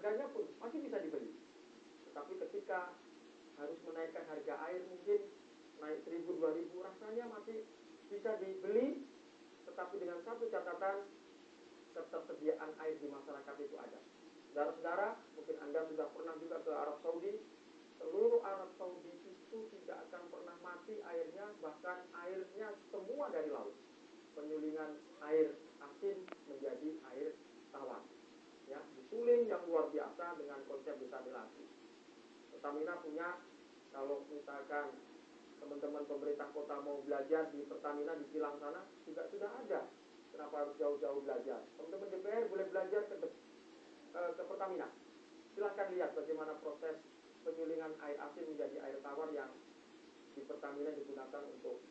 harganya pun masih bisa dibeli. Tetapi ketika harus menaikkan harga air mungkin naik 1000 2000 rasanya masih bisa dibeli tetapi dengan satu catatan ketersediaan air di masyarakat itu ada. Saudara-saudara, mungkin Anda sudah pernah juga ke Arab Saudi. Seluruh Arab Saudi itu tidak akan pernah mati airnya, bahkan airnya semua dari laut. Penyulingan air asin menjadi air tawar. Ya, disuling yang luar biasa dengan konsep desalinasi. Pertamina punya kalau misalkan teman-teman pemerintah kota mau belajar di Pertamina di Kilang sana juga sudah ada. Kenapa harus jauh-jauh belajar? Teman-teman DPR boleh belajar ke, eh, ke Pertamina. Silahkan lihat bagaimana proses penyulingan air asin menjadi air tawar yang di Pertamina digunakan untuk